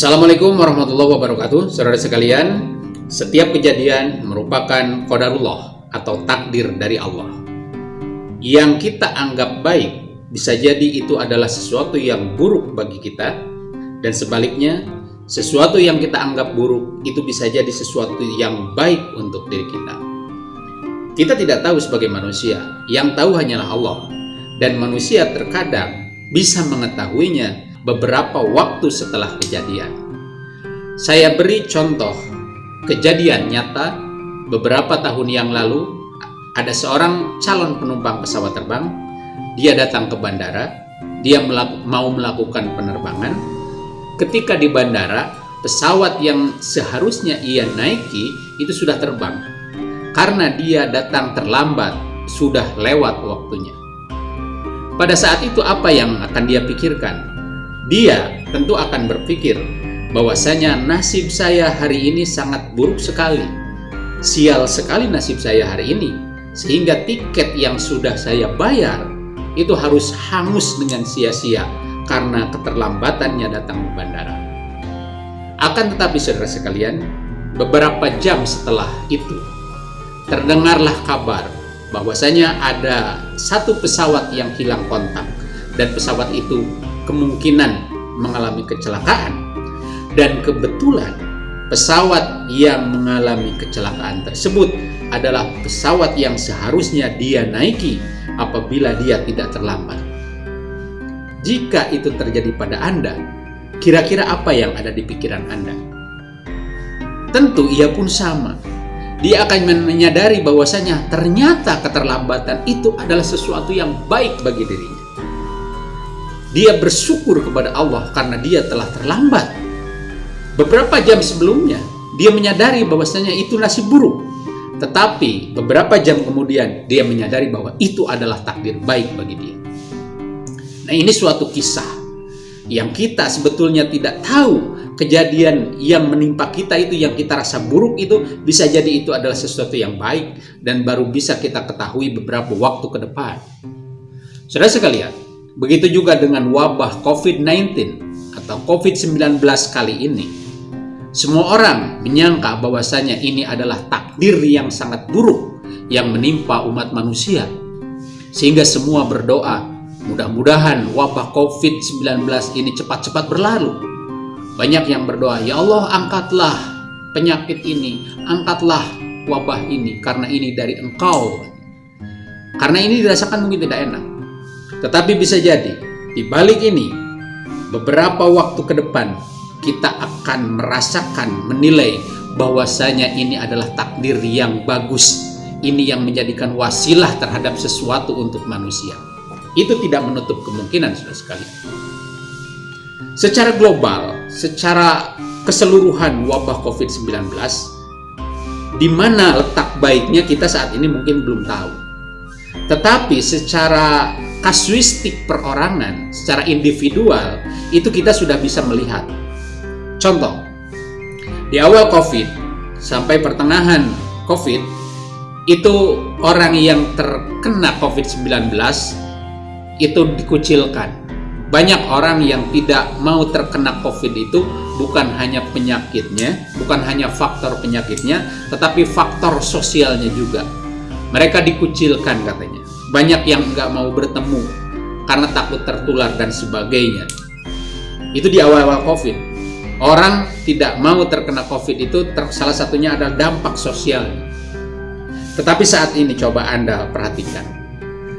Assalamualaikum warahmatullahi wabarakatuh. Saudara sekalian Setiap kejadian merupakan kodarullah Atau takdir dari Allah. Yang kita anggap baik Bisa jadi itu adalah sesuatu yang buruk bagi kita Dan sebaliknya Sesuatu yang kita anggap buruk Itu bisa jadi sesuatu yang baik untuk diri kita. Kita tidak tahu sebagai manusia Yang tahu hanyalah Allah Dan manusia terkadang bisa mengetahuinya beberapa waktu setelah kejadian. Saya beri contoh kejadian nyata beberapa tahun yang lalu. Ada seorang calon penumpang pesawat terbang. Dia datang ke bandara. Dia melaku, mau melakukan penerbangan. Ketika di bandara pesawat yang seharusnya ia naiki itu sudah terbang. Karena dia datang terlambat sudah lewat waktunya. Pada saat itu apa yang akan dia pikirkan dia tentu akan berpikir bahwasanya nasib saya hari ini sangat buruk sekali. Sial sekali nasib saya hari ini, sehingga tiket yang sudah saya bayar itu harus hangus dengan sia-sia karena keterlambatannya datang ke bandara. Akan tetapi saudara sekalian, beberapa jam setelah itu, terdengarlah kabar bahwasanya ada satu pesawat yang hilang kontak dan pesawat itu kemungkinan mengalami kecelakaan dan kebetulan pesawat yang mengalami kecelakaan tersebut adalah pesawat yang seharusnya dia naiki apabila dia tidak terlambat. Jika itu terjadi pada Anda, kira-kira apa yang ada di pikiran Anda? Tentu ia pun sama. Dia akan menyadari bahwasanya ternyata keterlambatan itu adalah sesuatu yang baik bagi dirinya. Dia bersyukur kepada Allah karena dia telah terlambat. Beberapa jam sebelumnya, dia menyadari bahwasanya itu nasib buruk. Tetapi beberapa jam kemudian, dia menyadari bahwa itu adalah takdir baik bagi dia. Nah ini suatu kisah yang kita sebetulnya tidak tahu kejadian yang menimpa kita itu yang kita rasa buruk itu bisa jadi itu adalah sesuatu yang baik dan baru bisa kita ketahui beberapa waktu ke depan. Saudara sekalian, Begitu juga dengan wabah COVID-19 atau COVID-19 kali ini. Semua orang menyangka bahwasanya ini adalah takdir yang sangat buruk yang menimpa umat manusia. Sehingga semua berdoa, mudah-mudahan wabah COVID-19 ini cepat-cepat berlalu. Banyak yang berdoa, ya Allah angkatlah penyakit ini, angkatlah wabah ini karena ini dari engkau. Karena ini dirasakan mungkin tidak enak. Tetapi bisa jadi, di balik ini, beberapa waktu ke depan, kita akan merasakan, menilai bahwasanya ini adalah takdir yang bagus. Ini yang menjadikan wasilah terhadap sesuatu untuk manusia. Itu tidak menutup kemungkinan, sudah sekali. Secara global, secara keseluruhan wabah COVID-19, di mana letak baiknya kita saat ini mungkin belum tahu. Tetapi secara kasuistik perorangan secara individual itu kita sudah bisa melihat. Contoh, di awal COVID sampai pertengahan COVID itu orang yang terkena COVID-19 itu dikucilkan. Banyak orang yang tidak mau terkena COVID itu bukan hanya penyakitnya, bukan hanya faktor penyakitnya, tetapi faktor sosialnya juga. Mereka dikucilkan katanya banyak yang nggak mau bertemu karena takut tertular dan sebagainya. Itu di awal-awal COVID. Orang tidak mau terkena COVID itu ter, salah satunya adalah dampak sosial. Tetapi saat ini coba Anda perhatikan.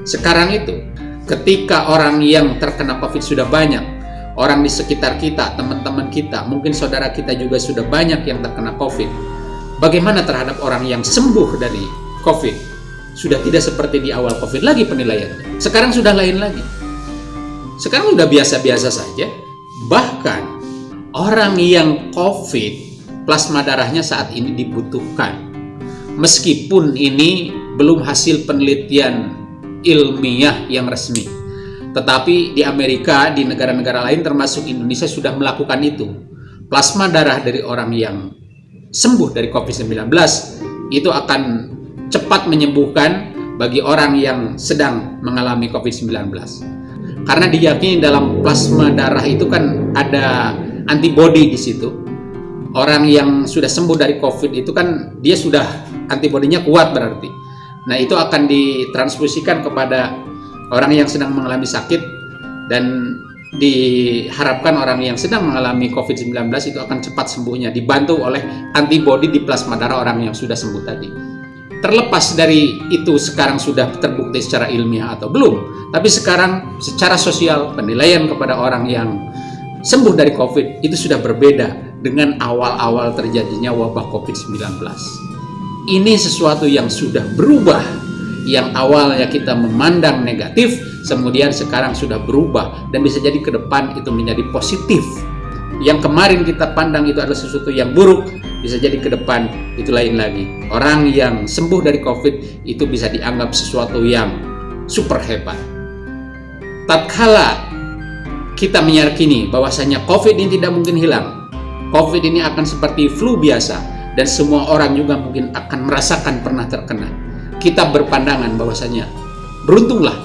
Sekarang itu, ketika orang yang terkena COVID sudah banyak, orang di sekitar kita, teman-teman kita, mungkin saudara kita juga sudah banyak yang terkena COVID. Bagaimana terhadap orang yang sembuh dari COVID? Sudah tidak seperti di awal COVID lagi penilaiannya. Sekarang sudah lain lagi. Sekarang sudah biasa-biasa saja. Bahkan orang yang COVID plasma darahnya saat ini dibutuhkan. Meskipun ini belum hasil penelitian ilmiah yang resmi. Tetapi di Amerika, di negara-negara lain termasuk Indonesia sudah melakukan itu. Plasma darah dari orang yang sembuh dari COVID-19 itu akan cepat menyembuhkan bagi orang yang sedang mengalami COVID-19. Karena diyakini dalam plasma darah itu kan ada antibody di situ. Orang yang sudah sembuh dari COVID itu kan dia sudah antibodinya kuat berarti. Nah, itu akan ditransfusikan kepada orang yang sedang mengalami sakit dan diharapkan orang yang sedang mengalami COVID-19 itu akan cepat sembuhnya dibantu oleh antibodi di plasma darah orang yang sudah sembuh tadi. Terlepas dari itu sekarang sudah terbukti secara ilmiah atau belum, tapi sekarang secara sosial penilaian kepada orang yang sembuh dari COVID itu sudah berbeda dengan awal-awal terjadinya wabah COVID-19. Ini sesuatu yang sudah berubah yang awalnya kita memandang negatif, kemudian sekarang sudah berubah dan bisa jadi ke depan itu menjadi positif. Yang kemarin kita pandang itu adalah sesuatu yang buruk, bisa jadi ke depan itu lain lagi. Orang yang sembuh dari COVID itu bisa dianggap sesuatu yang super hebat. Tatkala kita meyakini bahwasanya COVID ini tidak mungkin hilang, COVID ini akan seperti flu biasa dan semua orang juga mungkin akan merasakan pernah terkena kita berpandangan bahwasanya beruntunglah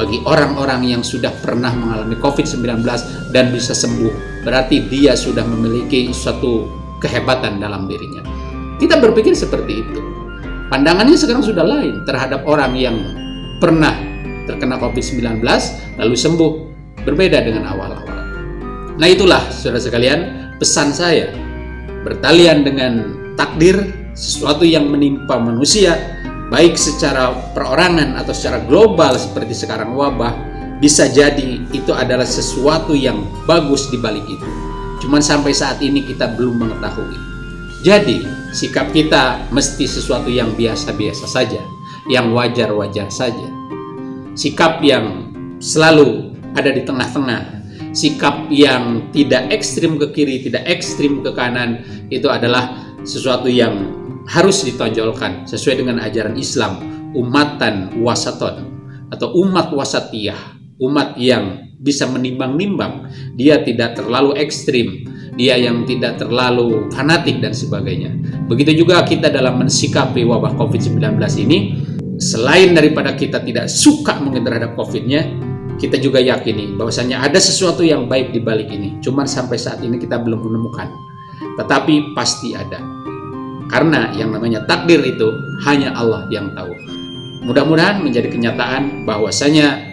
bagi orang-orang yang sudah pernah mengalami COVID-19 dan bisa sembuh. Berarti dia sudah memiliki suatu kehebatan dalam dirinya. Kita berpikir seperti itu. Pandangannya sekarang sudah lain terhadap orang yang pernah terkena COVID-19 lalu sembuh. Berbeda dengan awal-awal. Nah itulah saudara sekalian pesan saya. Bertalian dengan takdir sesuatu yang menimpa manusia baik secara perorangan atau secara global seperti sekarang wabah, bisa jadi itu adalah sesuatu yang bagus di balik itu. Cuman sampai saat ini kita belum mengetahui. Jadi, sikap kita mesti sesuatu yang biasa-biasa saja, yang wajar-wajar saja. Sikap yang selalu ada di tengah-tengah, sikap yang tidak ekstrim ke kiri, tidak ekstrim ke kanan, itu adalah sesuatu yang harus ditonjolkan sesuai dengan ajaran Islam umatan wasaton atau umat wasatiyah umat yang bisa menimbang-nimbang. Dia tidak terlalu ekstrim. Dia yang tidak terlalu fanatik dan sebagainya. Begitu juga kita dalam mensikapi wabah COVID-19 ini selain daripada kita tidak suka mungkin terhadap COVID-nya kita juga yakini bahwasanya ada sesuatu yang baik di balik ini. Cuman sampai saat ini kita belum menemukan. Tetapi pasti ada. Karena yang namanya takdir itu hanya Allah yang tahu. Mudah-mudahan menjadi kenyataan bahwasanya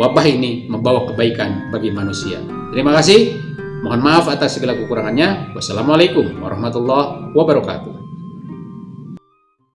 wabah ini membawa kebaikan bagi manusia. Terima kasih. Mohon maaf atas segala kekurangannya. Wassalamualaikum warahmatullahi wabarakatuh.